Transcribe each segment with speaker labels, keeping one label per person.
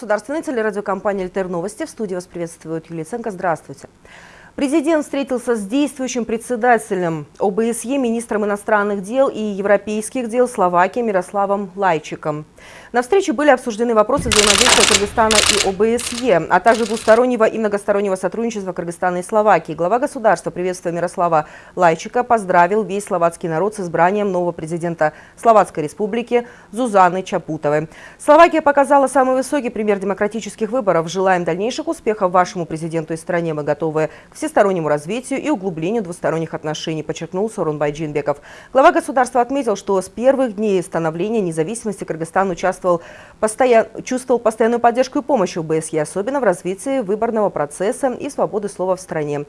Speaker 1: Государственной телерадиокомпании «Альтер Новости». В студии вас приветствует Юлия Ценко. Здравствуйте. Президент встретился с действующим председателем ОБСЕ, министром иностранных дел и европейских дел Словакии Мирославом Лайчиком. На встрече были обсуждены вопросы взаимодействия Кыргызстана и ОБСЕ, а также двустороннего и многостороннего сотрудничества Кыргызстана и Словакии. Глава государства, приветствуя Мирослава Лайчика, поздравил весь словацкий народ с избранием нового президента Словацкой республики Зузаны Чапутовой. Словакия показала самый высокий пример демократических выборов. Желаем дальнейших успехов вашему президенту и стране. Мы готовы к всестороннему развитию и углублению двусторонних отношений, подчеркнул Сорунбай Джинбеков. Глава государства отметил, что с первых дней становления независимости Кыргызстан участвовал участвовал, постоян, чувствовал постоянную поддержку и помощь ОБСЕ, особенно в развитии выборного процесса и свободы слова в стране.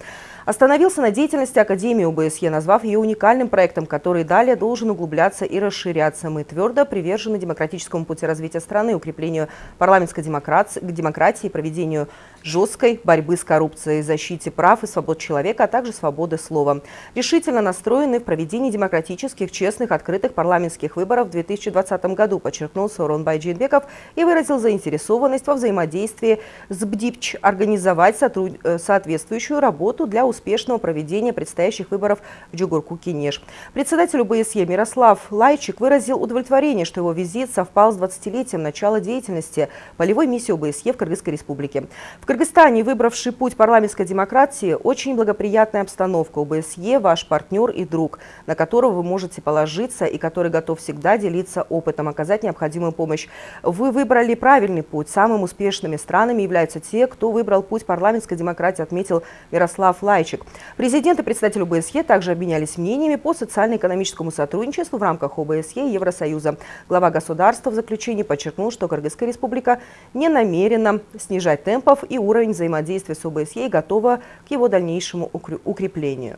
Speaker 1: Остановился на деятельности Академии ОБСЕ, назвав ее уникальным проектом, который далее должен углубляться и расширяться. Мы твердо привержены демократическому пути развития страны, укреплению парламентской демократии, проведению жесткой борьбы с коррупцией, защите прав и свобод человека, а также свободы слова. Решительно настроены в проведении демократических, честных, открытых парламентских выборов в 2020 году, подчеркнул Сорон Байджинбеков и выразил заинтересованность во взаимодействии с БДИПЧ организовать э, соответствующую работу для успешного проведения предстоящих выборов в Джугурку-Кинеш. Председатель ОБСЕ Мирослав Лайчик выразил удовлетворение, что его визит совпал с 20-летием начала деятельности полевой миссии ОБСЕ в Кыргызской республике. В Кыргызстане, выбравший путь парламентской демократии, очень благоприятная обстановка. ОБСЕ – ваш партнер и друг, на которого вы можете положиться и который готов всегда делиться опытом, оказать необходимую помощь. Вы выбрали правильный путь. Самыми успешными странами являются те, кто выбрал путь парламентской демократии, отметил Мирослав Лайчик. Президент и представитель ОБСЕ также обменялись мнениями по социально-экономическому сотрудничеству в рамках ОБСЕ и Евросоюза. Глава государства в заключении подчеркнул, что Кыргызская республика не намерена снижать темпов и уровень взаимодействия с ОБСЕ и готова к его дальнейшему укреплению.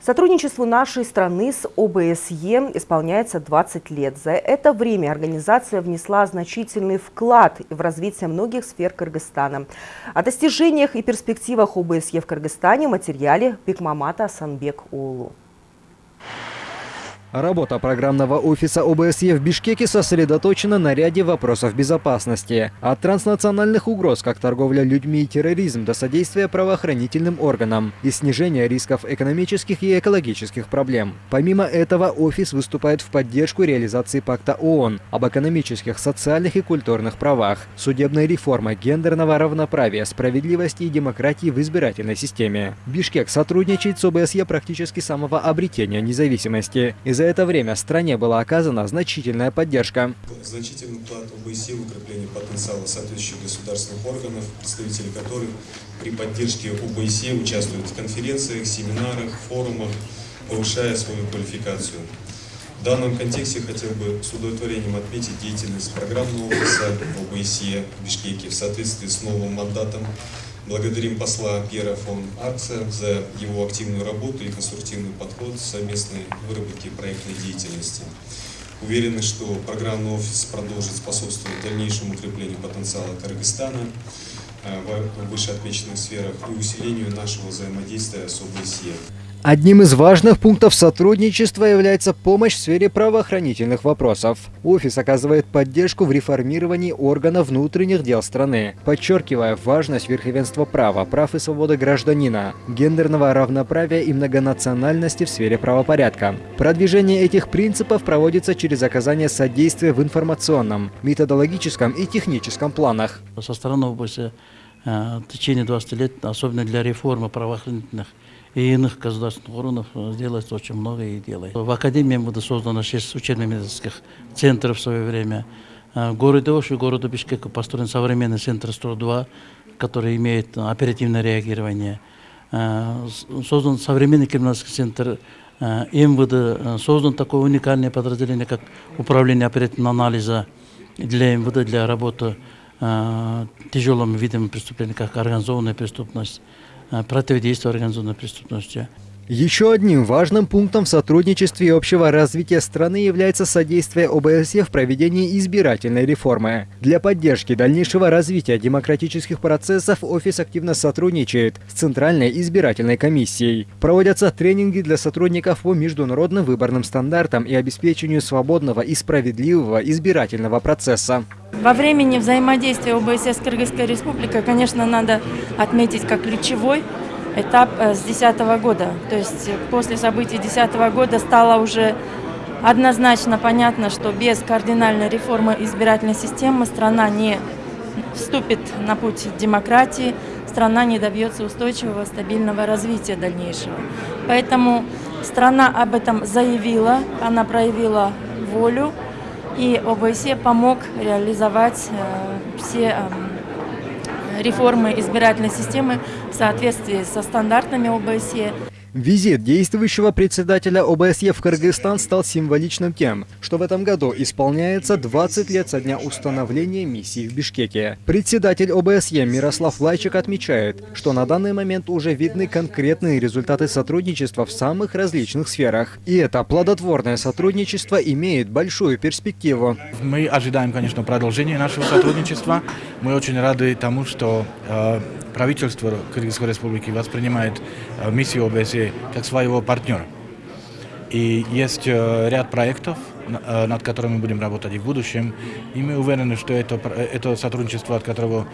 Speaker 1: Сотрудничеству нашей страны с ОБСЕ исполняется 20 лет. За это время организация внесла значительный вклад в развитие многих сфер Кыргызстана. О достижениях и перспективах ОБСЕ в Кыргызстане в материале Бекмамата Санбек Улу.
Speaker 2: Работа программного офиса ОБСЕ в Бишкеке сосредоточена на ряде вопросов безопасности. От транснациональных угроз, как торговля людьми и терроризм, до содействия правоохранительным органам и снижения рисков экономических и экологических проблем. Помимо этого, офис выступает в поддержку реализации пакта ООН об экономических, социальных и культурных правах, судебной реформы, гендерного равноправия, справедливости и демократии в избирательной системе. Бишкек сотрудничает с ОБСЕ практически с самого обретения независимости. Из за это время стране была оказана значительная поддержка.
Speaker 3: Значительный вклад ОБСЕ в укрепление потенциала соответствующих государственных органов, представители которых при поддержке ОБСЕ участвуют в конференциях, семинарах, форумах, повышая свою квалификацию. В данном контексте хотел бы с удовлетворением отметить деятельность программного офиса ОБСЕ в Бишкеке в соответствии с новым мандатом Благодарим посла Пьера фон Аркса за его активную работу и конструктивный подход в совместной выработке проектной деятельности. Уверены, что программный офис продолжит способствовать дальнейшему укреплению потенциала Кыргызстана э, в вышеотмеченных сферах и усилению нашего взаимодействия с ОБСЕ.
Speaker 2: Одним из важных пунктов сотрудничества является помощь в сфере правоохранительных вопросов. Офис оказывает поддержку в реформировании органов внутренних дел страны, подчеркивая важность верховенства права, прав и свободы гражданина, гендерного равноправия и многонациональности в сфере правопорядка. Продвижение этих принципов проводится через оказание содействия в информационном, методологическом и техническом планах.
Speaker 4: Со стороны области э, в течение 20 лет, особенно для реформы правоохранительных и иных государственных органов э, делается очень много и делает. В Академии было создано 6 учебно-медицинских центров в свое время. Э, в городе Ош и городе Бишкек построен современный центр 102, который имеет оперативное реагирование. Э, создан современный криминальный центр МВД, создан такое уникальное подразделение, как управление оперативного анализа для МВД, для работы тяжелыми видами преступления, как организованная преступность, пратеви действа да организована преступност.
Speaker 2: Еще одним важным пунктом в сотрудничестве и общего развития страны является содействие ОБСЕ в проведении избирательной реформы. Для поддержки дальнейшего развития демократических процессов офис активно сотрудничает с Центральной избирательной комиссией. Проводятся тренинги для сотрудников по международным выборным стандартам и обеспечению свободного и справедливого избирательного процесса.
Speaker 5: Во времени взаимодействия ОБСЕ с Кыргызской республикой, конечно, надо отметить как ключевой этап э, с 2010 года. То есть после событий 2010 года стало уже однозначно понятно, что без кардинальной реформы избирательной системы страна не вступит на путь демократии, страна не добьется устойчивого, стабильного развития дальнейшего. Поэтому страна об этом заявила, она проявила волю, и ОБСЕ помог реализовать э, все эм, реформы избирательной системы в соответствии со стандартами ОБСЕ.
Speaker 2: Визит действующего председателя ОБСЕ в Кыргызстан стал символичным тем, что в этом году исполняется 20 лет со дня установления миссии в Бишкеке. Председатель ОБСЕ Мирослав Лайчик отмечает, что на данный момент уже видны конкретные результаты сотрудничества в самых различных сферах. И это плодотворное сотрудничество имеет большую перспективу.
Speaker 6: Мы ожидаем, конечно, продолжения нашего сотрудничества. Мы очень рады тому, что э, правительство Кыргызской республики воспринимает э, миссию ОБСЕ как своего партнера. И есть э, ряд проектов, э, над которыми мы будем работать и в будущем. И мы уверены, что это, это сотрудничество, от которого,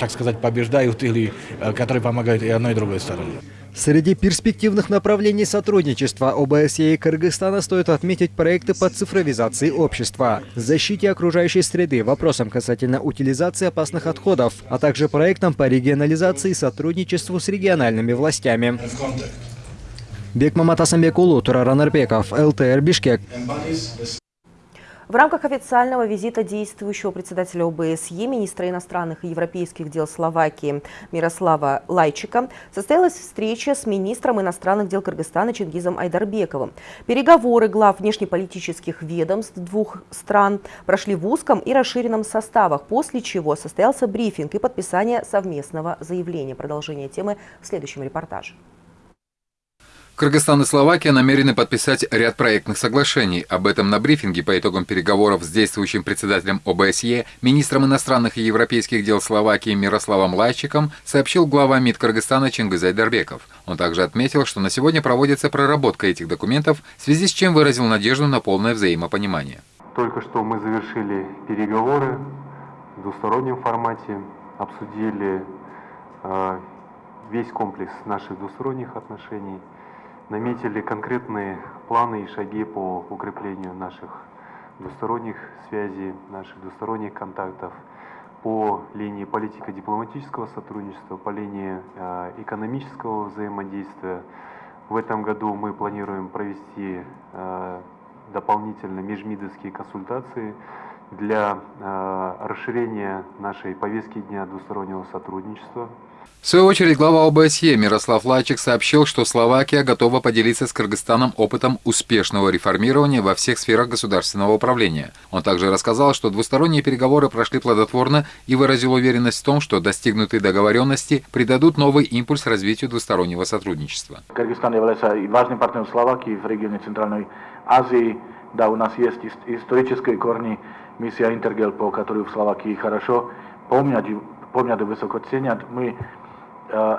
Speaker 6: так сказать, побеждают или которые помогают и одной и другой стороне.
Speaker 2: Среди перспективных направлений сотрудничества ОБСЕ и Кыргызстана стоит отметить проекты по цифровизации общества, защите окружающей среды, вопросам касательно утилизации опасных отходов, а также проектам по регионализации и сотрудничеству с региональными властями. Бекмамат Асамбекулу, Тураран Арбеков, ЛТР Бишкек.
Speaker 1: В рамках официального визита действующего председателя ОБСЕ, министра иностранных и европейских дел Словакии Мирослава Лайчика, состоялась встреча с министром иностранных дел Кыргызстана Чингизом Айдарбековым. Переговоры глав внешнеполитических ведомств двух стран прошли в узком и расширенном составах, после чего состоялся брифинг и подписание совместного заявления. Продолжение темы в следующем репортаже.
Speaker 7: Кыргызстан и Словакия намерены подписать ряд проектных соглашений. Об этом на брифинге по итогам переговоров с действующим председателем ОБСЕ, министром иностранных и европейских дел Словакии Мирославом Лайчиком сообщил глава МИД Кыргызстана Чингизай Дарбеков. Он также отметил, что на сегодня проводится проработка этих документов, в связи с чем выразил надежду на полное взаимопонимание.
Speaker 8: Только что мы завершили переговоры в двустороннем формате, обсудили э, весь комплекс наших двусторонних отношений – наметили конкретные планы и шаги по укреплению наших двусторонних связей, наших двусторонних контактов по линии политико-дипломатического сотрудничества, по линии э, экономического взаимодействия. В этом году мы планируем провести э, дополнительно межмидовские консультации для э, расширения нашей повестки дня двустороннего сотрудничества.
Speaker 7: В свою очередь, глава ОБСЕ Мирослав Лачик сообщил, что Словакия готова поделиться с Кыргызстаном опытом успешного реформирования во всех сферах государственного управления. Он также рассказал, что двусторонние переговоры прошли плодотворно и выразил уверенность в том, что достигнутые договоренности придадут новый импульс развитию двустороннего сотрудничества.
Speaker 6: Кыргызстан является важным партнером Словакии в регионе Центральной Азии. Да, у нас есть исторические корни миссия Интергел, по которой в Словакии хорошо помнят, помнят и высоко ценят. Мы Э,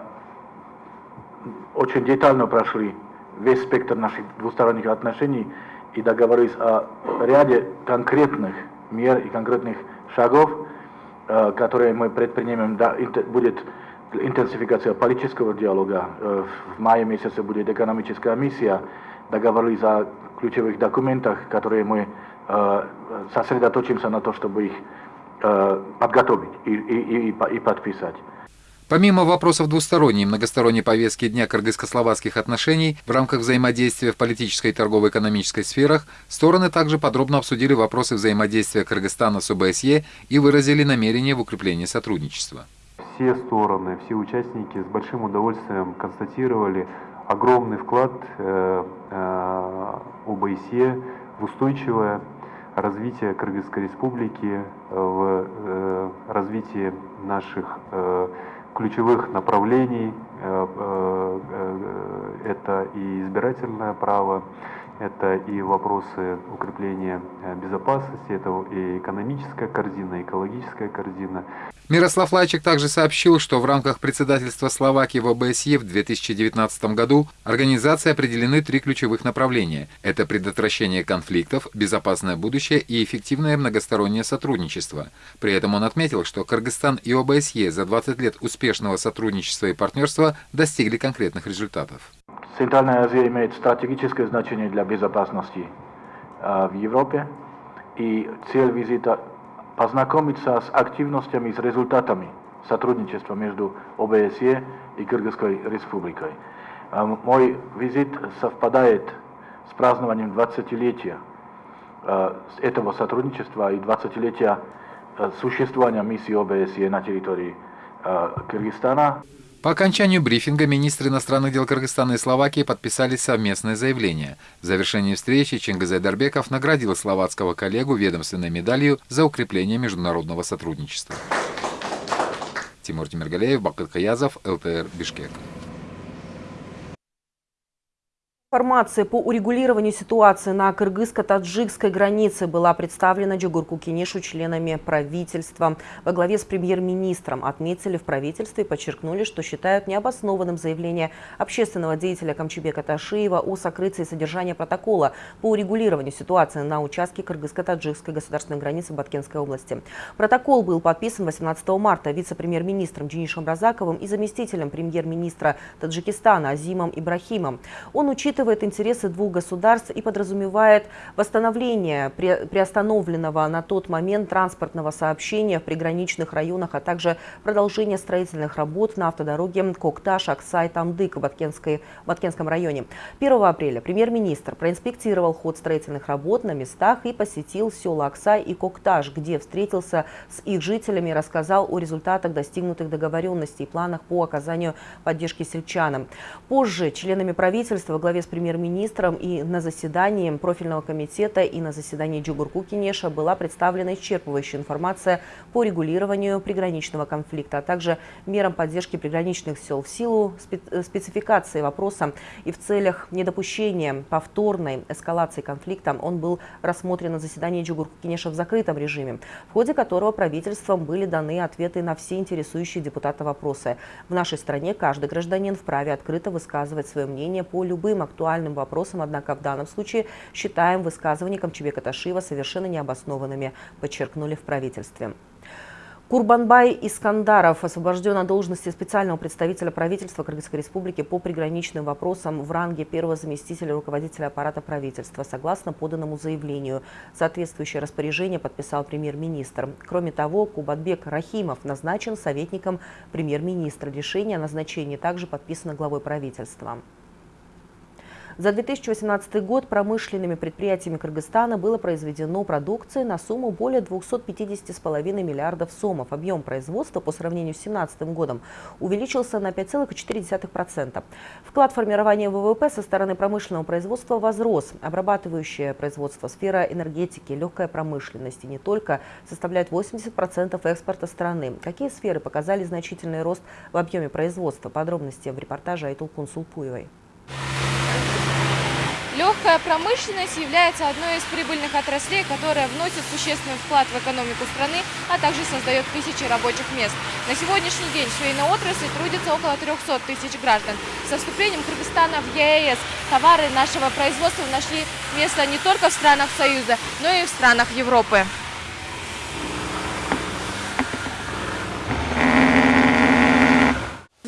Speaker 6: очень детально прошли весь спектр наших двусторонних отношений и договорились о ряде конкретных мер и конкретных шагов, э, которые мы предпримем. Да, будет интенсификация политического диалога. Э, в мае месяце будет экономическая миссия. Договорились о ключевых документах, которые мы сосредоточимся на то, чтобы их подготовить и, и, и, и подписать.
Speaker 7: Помимо вопросов двусторонней и многосторонней повестки Дня кыргызско-словацких отношений в рамках взаимодействия в политической и торгово-экономической сферах, стороны также подробно обсудили вопросы взаимодействия Кыргызстана с ОБСЕ и выразили намерение в укреплении сотрудничества.
Speaker 8: Все стороны, все участники с большим удовольствием констатировали огромный вклад э, э, ОБСЕ в устойчивое развитие Кыргызской республики, в э, развитие наших ключевых направлений Это и избирательное право, это и вопросы укрепления безопасности, это и экономическая корзина, экологическая корзина.
Speaker 7: Мирослав Лайчик также сообщил, что в рамках председательства Словакии в ОБСЕ в 2019 году организации определены три ключевых направления. Это предотвращение конфликтов, безопасное будущее и эффективное многостороннее сотрудничество. При этом он отметил, что Кыргызстан и ОБСЕ за 20 лет успешного сотрудничества и партнерства достигли конкретных результатов.
Speaker 6: Центральная Азия имеет стратегическое значение для безопасности в Европе, и цель визита познакомиться с активностями с результатами сотрудничества между ОБСЕ и Кыргызской республикой. Мой визит совпадает с празднованием 20-летия этого сотрудничества и 20-летия существования миссии ОБСЕ на территории Кыргызстана.
Speaker 7: По окончанию брифинга министры иностранных дел Кыргызстана и Словакии подписали совместное заявление. В завершении встречи Чингизай Дарбеков наградил словацкого коллегу ведомственной медалью за укрепление международного сотрудничества. Тимур Тимиргалеев, Бакыт Каязов, ЛТР, Бишкек.
Speaker 1: Информация по урегулированию ситуации на кыргызско-таджикской границе была представлена Джигурку Кенешу членами правительства. Во главе с премьер-министром отметили в правительстве и подчеркнули, что считают необоснованным заявление общественного деятеля Камчебека Ташиева о сокрытии содержания протокола по урегулированию ситуации на участке кыргызско-таджикской государственной границы Баткенской области. Протокол был подписан 18 марта вице-премьер-министром Денишем Разаковым и заместителем премьер-министра Таджикистана Азимом Ибрахимом. Он учитывает учитывает интересы двух государств и подразумевает восстановление приостановленного на тот момент транспортного сообщения в приграничных районах, а также продолжение строительных работ на автодороге Кокташ, Аксай, Тамдык в Баткенской, Баткенском районе. 1 апреля премьер-министр проинспектировал ход строительных работ на местах и посетил села Аксай и Кокташ, где встретился с их жителями и рассказал о результатах достигнутых договоренностей и планах по оказанию поддержки сельчанам. Позже членами правительства во главе с премьер-министром и на заседании профильного комитета и на заседании Джугурку Кинеша была представлена исчерпывающая информация по регулированию приграничного конфликта, а также мерам поддержки приграничных сел в силу спецификации вопроса и в целях недопущения повторной эскалации конфликта он был рассмотрен на заседании Джугурку Кинеша в закрытом режиме, в ходе которого правительством были даны ответы на все интересующие депутата вопросы. В нашей стране каждый гражданин вправе открыто высказывать свое мнение по любым актуальным актуальным вопросам, однако в данном случае считаем высказывания Камчебека Ташиева совершенно необоснованными, подчеркнули в правительстве. Курбанбай Искандаров освобожден от должности специального представителя правительства Кыргызской Республики по приграничным вопросам в ранге первого заместителя руководителя аппарата правительства, согласно поданному заявлению. Соответствующее распоряжение подписал премьер-министр. Кроме того, Кубатбек Рахимов назначен советником премьер-министра. Решение о назначении также подписано главой правительства. За 2018 год промышленными предприятиями Кыргызстана было произведено продукции на сумму более 250,5 миллиардов сомов. Объем производства по сравнению с 2017 годом увеличился на 5,4%. Вклад формирования ВВП со стороны промышленного производства возрос. Обрабатывающее производство, сфера энергетики, легкая промышленность и не только составляют 80% экспорта страны. Какие сферы показали значительный рост в объеме производства? Подробности в репортаже Айтулкун Сулпуевой.
Speaker 9: Легкая промышленность является одной из прибыльных отраслей, которая вносит существенный вклад в экономику страны, а также создает тысячи рабочих мест. На сегодняшний день в швейной отрасли трудится около 300 тысяч граждан. Со вступлением Кыргызстана в ЕАЭС товары нашего производства нашли место не только в странах Союза, но и в странах Европы.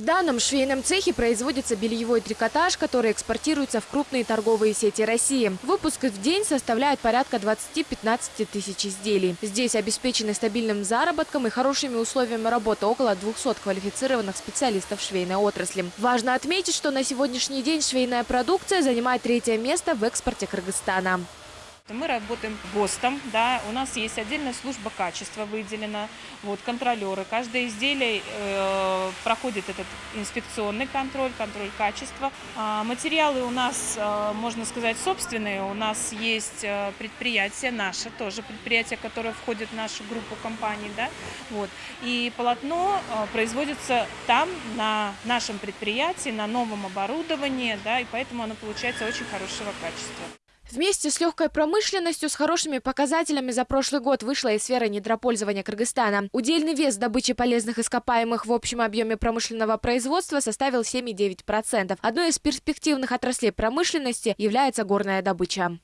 Speaker 9: Данном швейном цехе производится бельевой трикотаж, который экспортируется в крупные торговые сети России. Выпуск в день составляет порядка 20-15 тысяч изделий. Здесь обеспечены стабильным заработком и хорошими условиями работы около 200 квалифицированных специалистов швейной отрасли. Важно отметить, что на сегодняшний день швейная продукция занимает третье место в экспорте Кыргызстана.
Speaker 10: Мы работаем ГОСТом, да, у нас есть отдельная служба качества выделена, вот, контролеры. Каждое изделие э, проходит этот инспекционный контроль, контроль качества. А материалы у нас, э, можно сказать, собственные. У нас есть э, предприятие наше, тоже предприятие, которое входит в нашу группу компаний, да, вот. И полотно э, производится там, на нашем предприятии, на новом оборудовании, да, и поэтому оно получается очень хорошего качества.
Speaker 9: Вместе с легкой промышленностью с хорошими показателями за прошлый год вышла и сфера недропользования Кыргызстана. Удельный вес добычи полезных ископаемых в общем объеме промышленного производства составил 7,9%. Одной из перспективных отраслей промышленности является горная добыча.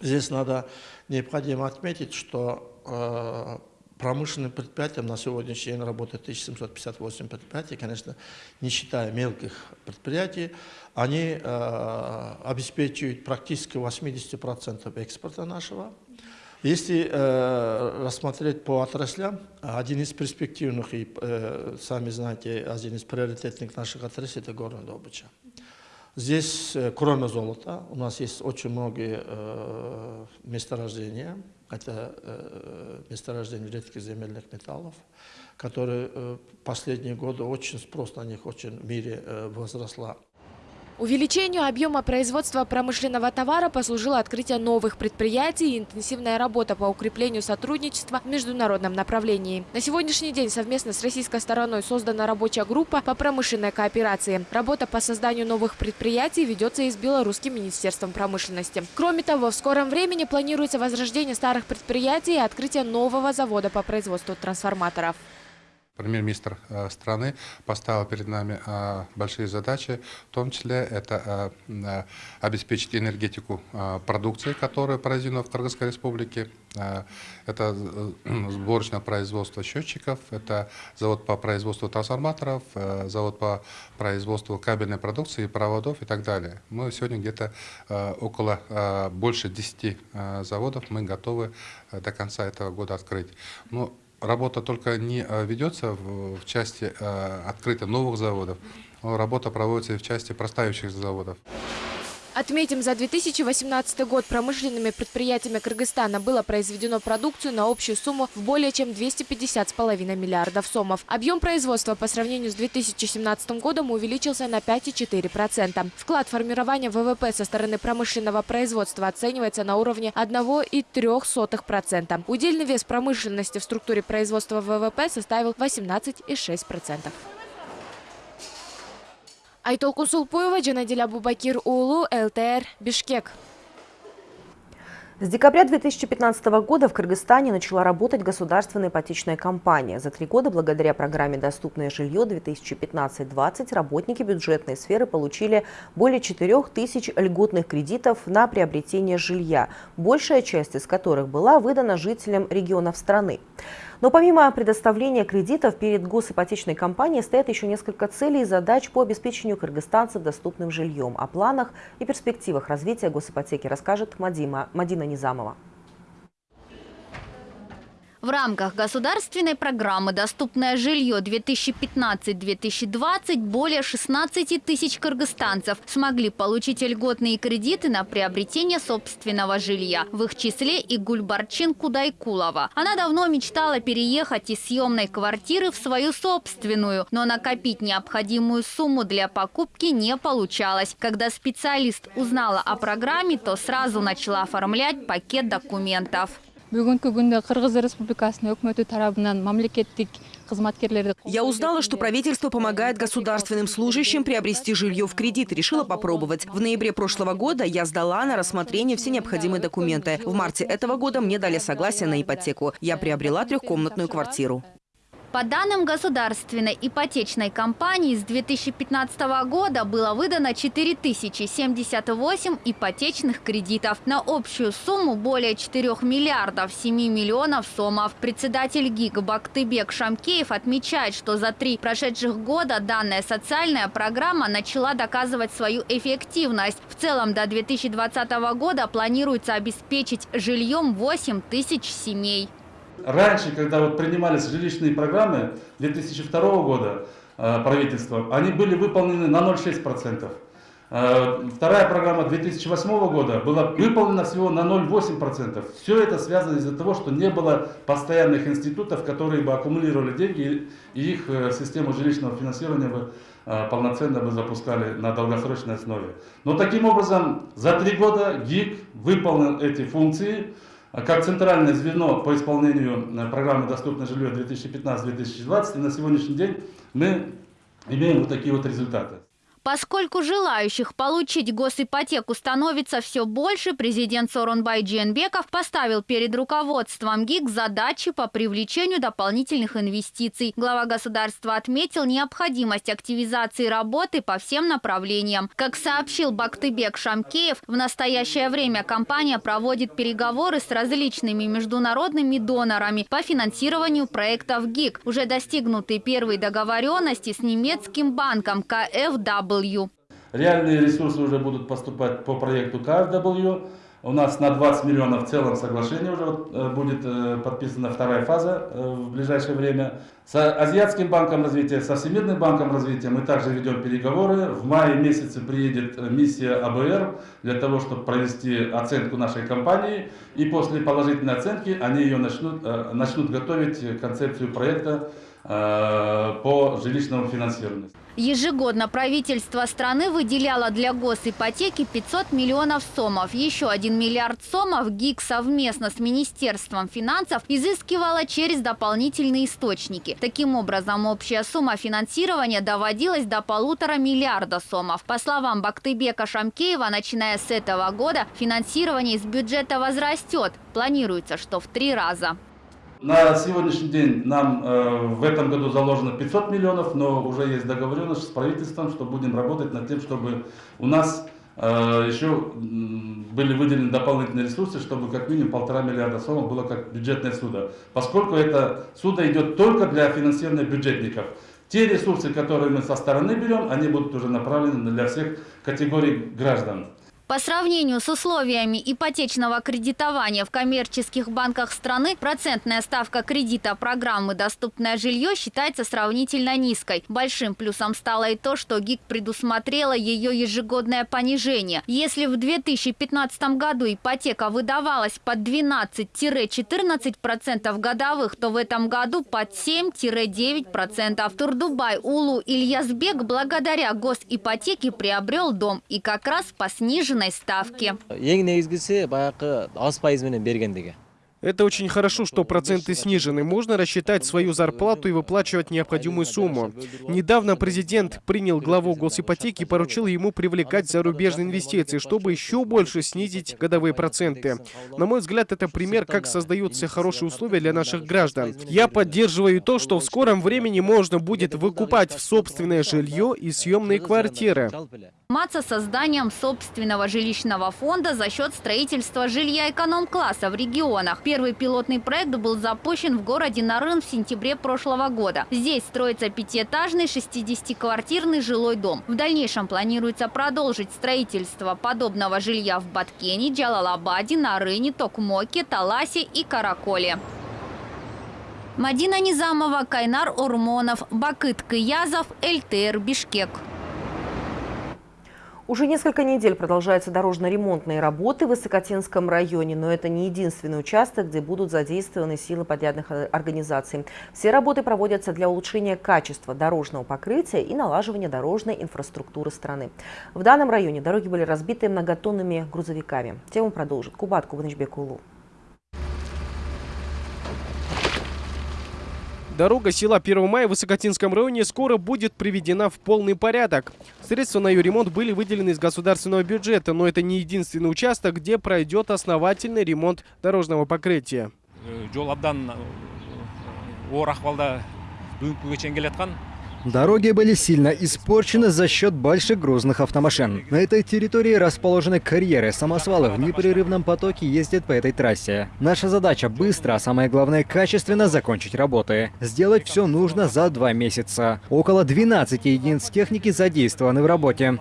Speaker 11: Здесь надо необходимо отметить, что э, промышленным предприятиям на сегодняшний день работает 1758 предприятий, конечно, не считая мелких предприятий, они э, обеспечивают практически 80% экспорта нашего. Если э, рассмотреть по отраслям, один из перспективных и, э, сами знаете, один из приоритетных наших отраслей – это горная добыча. Здесь, э, кроме золота, у нас есть очень многие э, месторождения, это э, месторождение редких земельных металлов, которые э, последние годы очень спрос на них очень в мире э, возросла.
Speaker 9: Увеличению объема производства промышленного товара послужило открытие новых предприятий и интенсивная работа по укреплению сотрудничества в международном направлении. На сегодняшний день совместно с российской стороной создана рабочая группа по промышленной кооперации. Работа по созданию новых предприятий ведется и с Белорусским министерством промышленности. Кроме того, в скором времени планируется возрождение старых предприятий и открытие нового завода по производству трансформаторов.
Speaker 12: Премьер-министр э, страны поставил перед нами э, большие задачи, в том числе это э, обеспечить энергетику продукции, которая произведена в Кыргызской республике. Это сборочное производство счетчиков, это завод по производству трансформаторов, завод по производству кабельной продукции, проводов и так далее. Мы сегодня где-то около больше 10 заводов мы готовы до конца этого года открыть. Но работа только не э, ведется в, части э, открытия новых заводов, работа проводится и в части простающих заводов.
Speaker 9: Отметим, за 2018 год промышленными предприятиями Кыргызстана было произведено продукцию на общую сумму в более чем 250,5 миллиардов сомов. Объем производства по сравнению с 2017 годом увеличился на 5,4%. Вклад формирования ВВП со стороны промышленного производства оценивается на уровне 1,3%. Удельный вес промышленности в структуре производства ВВП составил 18,6%. Айтолкун Сулпуева, Джанадиль Абубакир Улу, ЛТР, Бишкек.
Speaker 1: С декабря 2015 года в Кыргызстане начала работать государственная ипотечная компания. За три года благодаря программе «Доступное жилье 2015-20» работники бюджетной сферы получили более 4 тысяч льготных кредитов на приобретение жилья, большая часть из которых была выдана жителям регионов страны. Но помимо предоставления кредитов перед госипотечной компанией стоят еще несколько целей и задач по обеспечению кыргызстанцев доступным жильем. О планах и перспективах развития госипотеки расскажет Мадима, Мадина Низамова.
Speaker 13: В рамках государственной программы «Доступное жилье 2015-2020» более 16 тысяч кыргызстанцев смогли получить льготные кредиты на приобретение собственного жилья. В их числе и Гульбарчин Кудайкулова. Она давно мечтала переехать из съемной квартиры в свою собственную, но накопить необходимую сумму для покупки не получалось. Когда специалист узнала о программе, то сразу начала оформлять пакет документов.
Speaker 14: Бүгүнкү күндө кыргыз республикасынын өкмөтү тарабынан мамлекеттик
Speaker 15: я узнала, что правительство помогает государственным служащим приобрести жилье в кредит решила попробовать. В ноябре прошлого года я сдала на рассмотрение все необходимые документы. В марте этого года мне дали согласие на ипотеку. Я приобрела трехкомнатную квартиру.
Speaker 13: По данным государственной ипотечной компании, с 2015 года было выдано 4078 ипотечных кредитов на общую сумму более 4 миллиардов 7 миллионов сомов. Председатель ГИК Бактыбек Шамкеев отмечает, что за три прошедших года данная социальная программа начала доказывать свою эффективность. В целом до 2020 года планируется обеспечить жильем 8 тысяч семей.
Speaker 16: Раньше, когда вот принимались жилищные программы 2002 года э, правительства, они были выполнены на 0,6%. Э, вторая программа 2008 года была выполнена всего на 0,8%. Все это связано из-за того, что не было постоянных институтов, которые бы аккумулировали деньги и их э, систему жилищного финансирования бы полноценно бы запускали на долгосрочной основе. Но таким образом за три года ГИК выполнил эти функции как центральное звено по исполнению программы «Доступное жилье 2015-2020». И на сегодняшний день мы имеем вот такие вот результаты.
Speaker 13: Поскольку желающих получить госипотеку становится все больше, президент Сооронбай Джиенбеков поставил перед руководством ГИК задачи по привлечению дополнительных инвестиций. Глава государства отметил необходимость активизации работы по всем направлениям. Как сообщил Бактыбек Шамкеев, в настоящее время компания проводит переговоры с различными международными донорами по финансированию проектов ГИК. Уже достигнуты первые договоренности с немецким банком КФW.
Speaker 16: Реальные ресурсы уже будут поступать по проекту KfW. У нас на 20 миллионов в целом соглашение уже э, будет э, подписана вторая фаза э, в ближайшее время. С Азиатским банком развития, со Всемирным банком развития мы также ведем переговоры. В мае месяце приедет миссия АБР для того, чтобы провести оценку нашей компании. И после положительной оценки они ее начнут, начнут готовить концепцию проекта по жилищному финансированию.
Speaker 13: Ежегодно правительство страны выделяло для госипотеки 500 миллионов сомов. Еще 1 миллиард сомов ГИК совместно с Министерством финансов изыскивала через дополнительные источники. Таким образом, общая сумма финансирования доводилась до полутора миллиарда сомов. По словам Бактыбека Шамкеева, начиная с этого года финансирование из бюджета возрастет. Планируется, что в три раза.
Speaker 16: На сегодняшний день нам э, в этом году заложено 500 миллионов, но уже есть договоренность с правительством, что будем работать над тем, чтобы у нас э, еще были выделены дополнительные ресурсы, чтобы как минимум полтора миллиарда сомов было как бюджетное судо. Поскольку это судо идет только для финансирования бюджетников. Те ресурсы, которые мы со стороны берем, они будут уже направлены для всех категорий граждан.
Speaker 13: По сравнению с условиями ипотечного кредитования в коммерческих банках страны, процентная ставка кредита программы «Доступное жилье» считается сравнительно низкой. Большим плюсом стало и то, что ГИК предусмотрела ее ежегодное понижение. Если в 2015 году ипотека выдавалась под 12-14% годовых, то в этом году под 7-9%. Турдубай Улу Ильязбек благодаря госипотеке приобрел дом и как раз по сниженной ставки. Ең негізгісі баяғы аз пайызменен берген деген.
Speaker 17: Это очень хорошо, что проценты снижены. Можно рассчитать свою зарплату и выплачивать необходимую сумму. Недавно президент принял главу госипотеки и поручил ему привлекать зарубежные инвестиции, чтобы еще больше снизить годовые проценты. На мой взгляд, это пример, как создаются хорошие условия для наших граждан. Я поддерживаю то, что в скором времени можно будет выкупать в собственное жилье и съемные квартиры
Speaker 13: заниматься созданием собственного жилищного фонда за счет строительства жилья эконом-класса в регионах. Первый пилотный проект был запущен в городе Нарын в сентябре прошлого года. Здесь строится пятиэтажный 60-квартирный жилой дом. В дальнейшем планируется продолжить строительство подобного жилья в Баткене, Джалалабаде, Нарыне, Токмоке, Таласе и Караколе. Мадина Низамова, Кайнар Урмонов, Бакыт Кыязов, ЛТР Бишкек.
Speaker 1: Уже несколько недель продолжаются дорожно-ремонтные работы в Высокотенском районе, но это не единственный участок, где будут задействованы силы подрядных организаций. Все работы проводятся для улучшения качества дорожного покрытия и налаживания дорожной инфраструктуры страны. В данном районе дороги были разбиты многотонными грузовиками. Тему продолжит Кубат Кубанычбек.
Speaker 17: Дорога села 1 мая в Высокотинском районе скоро будет приведена в полный порядок. Средства на ее ремонт были выделены из государственного бюджета, но это не единственный участок, где пройдет основательный ремонт дорожного покрытия.
Speaker 2: Дороги были сильно испорчены за счет больших грузных автомашин. На этой территории расположены карьеры, самосвалы в непрерывном потоке ездят по этой трассе. Наша задача быстро, а самое главное качественно закончить работы. Сделать все нужно за два месяца. Около 12 единиц техники задействованы в работе.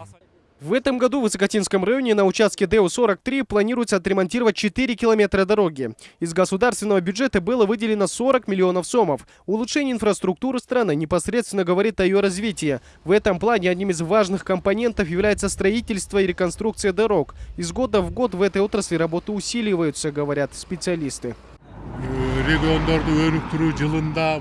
Speaker 17: В этом году в Высокотинском районе на участке ДЭУ-43 планируется отремонтировать 4 километра дороги. Из государственного бюджета было выделено 40 миллионов сомов. Улучшение инфраструктуры страны непосредственно говорит о ее развитии. В этом плане одним из важных компонентов является строительство и реконструкция дорог. Из года в год в этой отрасли работы усиливаются, говорят специалисты.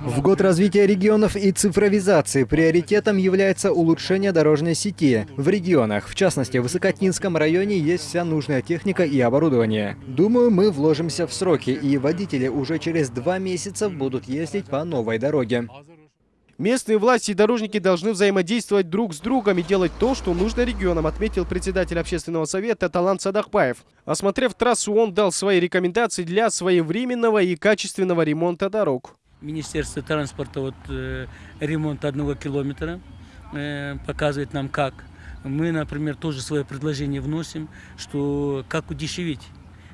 Speaker 2: В год развития регионов и цифровизации приоритетом является улучшение дорожной сети. В регионах, в частности в Высокотинском районе, есть вся нужная техника и оборудование. Думаю, мы вложимся в сроки, и водители уже через два месяца будут ездить по новой дороге.
Speaker 17: Местные власти и дорожники должны взаимодействовать друг с другом и делать то, что нужно регионам, отметил председатель общественного совета Талант Садахпаев. Осмотрев трассу, он дал свои рекомендации для своевременного и качественного ремонта дорог.
Speaker 18: Министерство транспорта вот, э, ремонт одного километра э, показывает нам как. Мы, например, тоже свое предложение вносим, что как удешевить.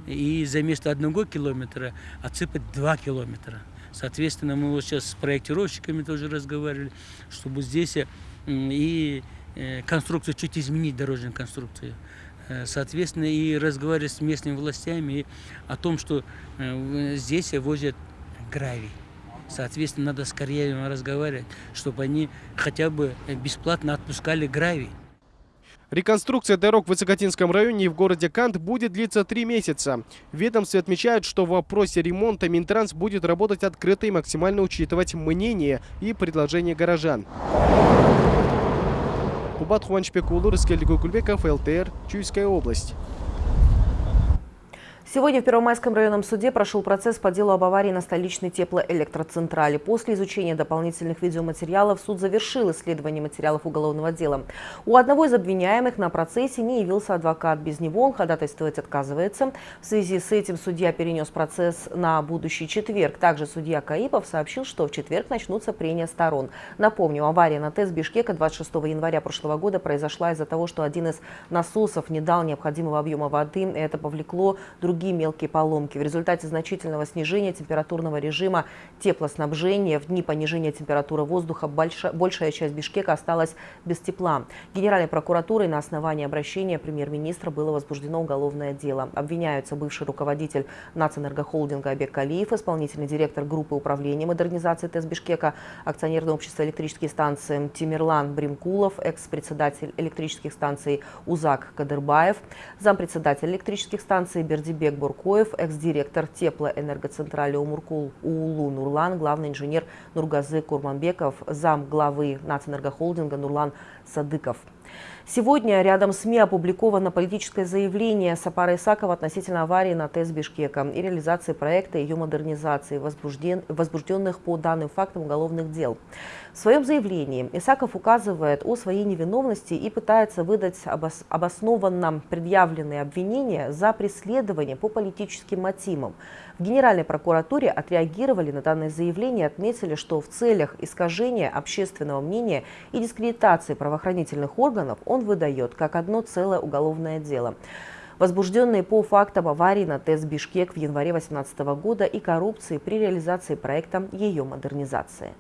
Speaker 18: И за место одного километра отсыпать два километра. Соответственно, мы вот сейчас с проектировщиками тоже разговаривали, чтобы здесь э, и э, конструкцию чуть изменить, дорожную конструкцию. Э, соответственно, и разговаривать с местными властями о том, что здесь возят гравий. Соответственно, надо скорее разговаривать, чтобы они хотя бы бесплатно отпускали гравий.
Speaker 17: Реконструкция дорог в Высокотинском районе и в городе Кант будет длиться три месяца. Ведомстве отмечают, что в вопросе ремонта Минтранс будет работать открыто и максимально учитывать мнение и предложения горожан. Кубат Хуанчпек Улур, Кульбеков, ЛТР, Чуйская область.
Speaker 1: Сегодня в Первомайском районном суде прошел процесс по делу об аварии на столичной теплоэлектроцентрале. После изучения дополнительных видеоматериалов суд завершил исследование материалов уголовного дела. У одного из обвиняемых на процессе не явился адвокат. Без него он ходатайствовать отказывается. В связи с этим судья перенес процесс на будущий четверг. Также судья Каипов сообщил, что в четверг начнутся прения сторон. Напомню, авария на ТЭС Бишкека 26 января прошлого года произошла из-за того, что один из насосов не дал необходимого объема воды. Это повлекло другие другие мелкие поломки. В результате значительного снижения температурного режима теплоснабжения в дни понижения температуры воздуха большая, большая часть Бишкека осталась без тепла. Генеральной прокуратурой на основании обращения премьер-министра было возбуждено уголовное дело. Обвиняются бывший руководитель нацэнергохолдинга Абек Калиев, исполнительный директор группы управления модернизации ТЭС Бишкека, акционерное общество электрические станции Тимирлан Бримкулов, экс-председатель электрических станций Узак Кадырбаев, зампредседатель электрических станций Бердибек Бек Буркоев, экс-директор теплоэнергоцентрали Умуркул Уулу Нурлан, главный инженер Нургазы Курманбеков, зам главы Нацэнергохолдинга Нурлан Садыков. Сегодня рядом СМИ опубликовано политическое заявление Сапара Исакова относительно аварии на ТЭС Бишкека и реализации проекта ее модернизации, возбужден, возбужденных по данным фактам уголовных дел. В своем заявлении Исаков указывает о своей невиновности и пытается выдать обос, обоснованно предъявленные обвинения за преследование по политическим мотивам. В Генеральной прокуратуре отреагировали на данное заявление и отметили, что в целях искажения общественного мнения и дискредитации правоохранительных органов он выдает как одно целое уголовное дело возбужденные по фактам аварии на ТЭС «Бишкек» в январе 2018 года и коррупции при реализации проекта ее модернизации.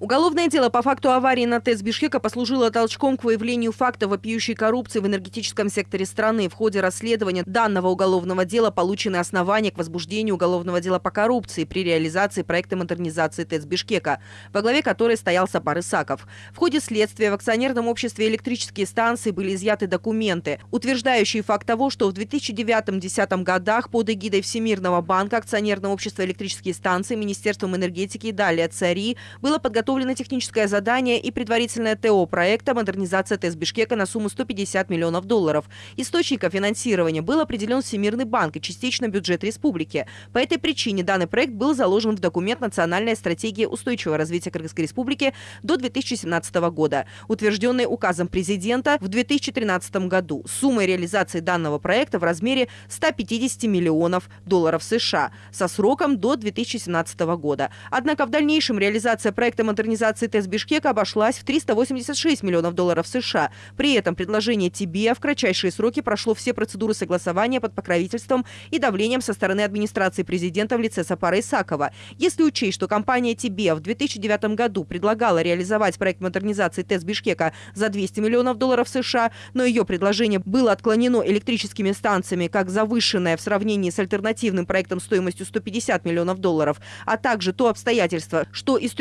Speaker 15: Уголовное дело по факту аварии на ТЭС Бишкека послужило толчком к выявлению факта вопиющей коррупции в энергетическом секторе страны. В ходе расследования данного уголовного дела получены основания к возбуждению уголовного дела по коррупции при реализации проекта модернизации ТЭС Бишкека, во главе которой стоял Сапар Исаков. В ходе следствия в акционерном обществе электрические станции были изъяты документы, утверждающие факт того, что в 2009-2010 годах под эгидой Всемирного банка акционерного общества электрические станции Министерством энергетики и далее ЦАРИ было подготовлено подготовлено техническое задание и предварительное ТО проекта «Модернизация ТЭС Бишкека» на сумму 150 миллионов долларов. Источником финансирования был определен Всемирный банк и частично бюджет республики. По этой причине данный проект был заложен в документ «Национальная стратегия устойчивого развития Кыргызской республики до 2017 года», утвержденный указом президента в 2013 году. Суммой реализации данного проекта в размере 150 миллионов долларов США со сроком до 2017 года. Однако в дальнейшем реализация проекта модернизации ТЭС Бишкека обошлась в 386 миллионов долларов США. При этом предложение ТИБИА в кратчайшие сроки прошло все процедуры согласования под покровительством и давлением со стороны администрации президента в лице Сапара Исакова. Если учесть, что компания ТИБИА в 2009 году предлагала реализовать проект модернизации ТЭС Бишкека за 200 миллионов долларов США, но ее предложение было отклонено электрическими станциями как завышенное в сравнении с альтернативным проектом стоимостью 150 миллионов долларов, а также то обстоятельство, что из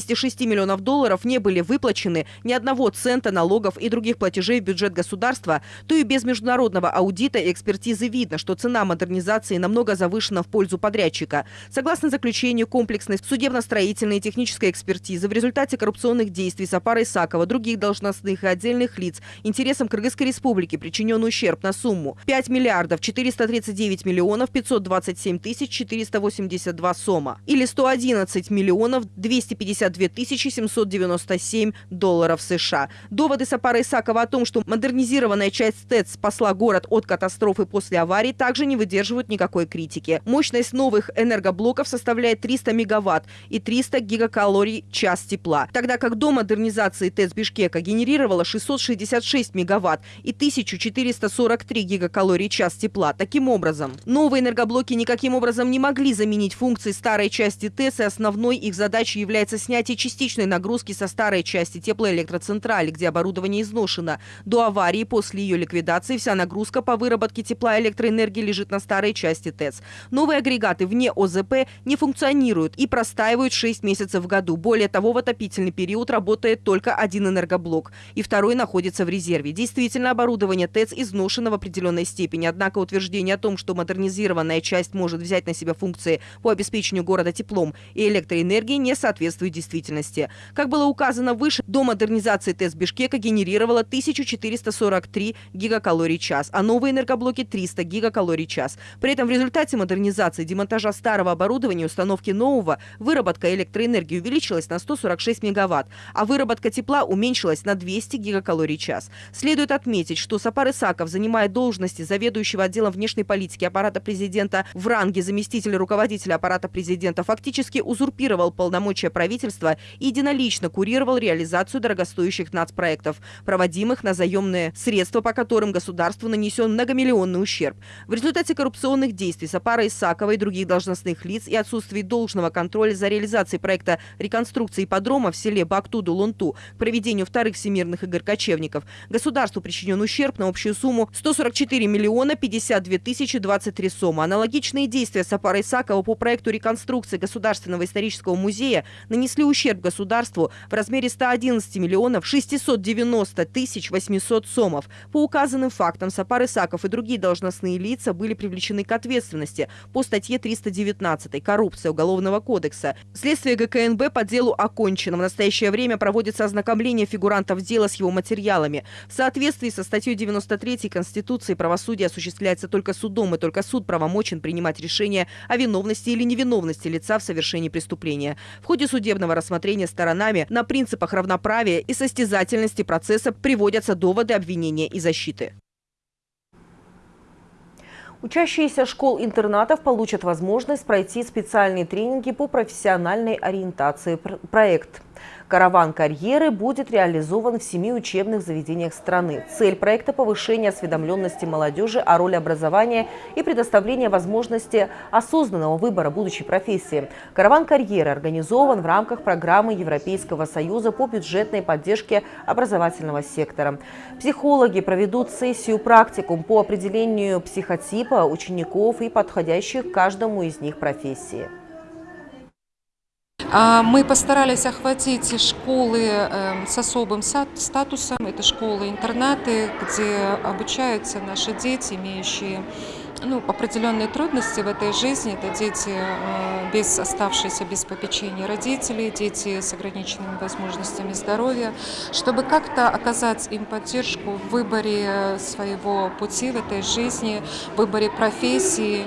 Speaker 15: 76 миллионов долларов не были выплачены ни одного цента налогов и других платежей в бюджет государства, то и без международного аудита и экспертизы видно, что цена модернизации намного завышена в пользу подрядчика. Согласно заключению комплексной судебно-строительной и технической экспертизы, в результате коррупционных действий Сапара Исакова, других должностных и отдельных лиц, интересам Кыргызской республики причинен ущерб на сумму 5 миллиардов 439 миллионов 527 тысяч 482 сома или 111 миллионов 250 52 797 долларов США. Доводы Сапара Исакова о том, что модернизированная часть ТЭЦ спасла город от катастрофы после аварии, также не выдерживают никакой критики. Мощность новых энергоблоков составляет 300 мегаватт и 300 гигакалорий час тепла, тогда как до модернизации ТЭЦ Бишкека генерировала 666 мегаватт и 1443 гигакалорий час тепла. Таким образом, новые энергоблоки никаким образом не могли заменить функции старой части ТЭЦ, и основной их задачей является снять снятие частичной нагрузки со старой части теплоэлектроцентрали, где оборудование изношено. До аварии, после ее ликвидации, вся нагрузка по выработке тепла и электроэнергии лежит на старой части ТЭЦ. Новые агрегаты вне ОЗП не функционируют и простаивают 6 месяцев в году. Более того, в отопительный период работает только один энергоблок, и второй находится в резерве. Действительно, оборудование ТЭЦ изношено в определенной степени, однако утверждение о том, что модернизированная часть может взять на себя функции по обеспечению города теплом и электроэнергией, не соответствует действительности. Как было указано выше, до модернизации ТЭЦ Бишкека генерировала 1443 гигакалорий час, а новые энергоблоки 300 гигакалорий час. При этом в результате модернизации, демонтажа старого оборудования и установки нового, выработка электроэнергии увеличилась на 146 мегаватт, а выработка тепла уменьшилась на 200 гигакалорий час. Следует отметить, что Сапар Исаков занимает должности заведующего отделом внешней политики аппарата президента в ранге заместителя руководителя аппарата президента, фактически узурпировал полномочия правительства и единолично курировал реализацию дорогостоящих нацпроектов, проводимых на заемные средства, по которым государству нанесен многомиллионный ущерб. В результате коррупционных действий Сапара Исакова и других должностных лиц и отсутствии должного контроля за реализацией проекта реконструкции ипподрома в селе Бактуду-Лунту к проведению вторых всемирных игр кочевников, государству причинен ущерб на общую сумму 144 миллиона 52 тысячи 23 сома. Аналогичные действия Сапара Исакова по проекту реконструкции Государственного исторического музея нанесли ущерб государству в размере 111 миллионов 690 тысяч 800 сомов. По указанным фактам Сапар Исаков и другие должностные лица были привлечены к ответственности по статье 319 «Коррупция Уголовного кодекса». Следствие ГКНБ по делу окончено. В настоящее время проводится ознакомление фигурантов дела с его материалами. В соответствии со статьей 93 Конституции правосудие осуществляется только судом, и только суд правомочен принимать решение о виновности или невиновности лица в совершении преступления. В ходе судебного рассмотрения сторонами на принципах равноправия и состязательности процесса приводятся доводы обвинения и защиты.
Speaker 1: Учащиеся школ-интернатов получат возможность пройти специальные тренинги по профессиональной ориентации. Проект Караван карьеры будет реализован в семи учебных заведениях страны. Цель проекта – повышение осведомленности молодежи о роли образования и предоставление возможности осознанного выбора будущей профессии. Караван карьеры организован в рамках программы Европейского союза по бюджетной поддержке образовательного сектора. Психологи проведут сессию практикум по определению психотипа учеников и подходящих каждому из них профессии.
Speaker 19: А, мы постарались охватить школы эм, с особым статусом. Это школы-интернаты, где обучаются наши дети, имеющие ну, определенные трудности в этой жизни. Это дети, э, без оставшиеся без попечения родителей, дети с ограниченными возможностями здоровья, чтобы как-то оказать им поддержку в выборе своего пути в этой жизни, в выборе профессии.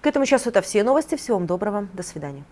Speaker 1: К этому часу это все новости. Всего вам доброго. До свидания.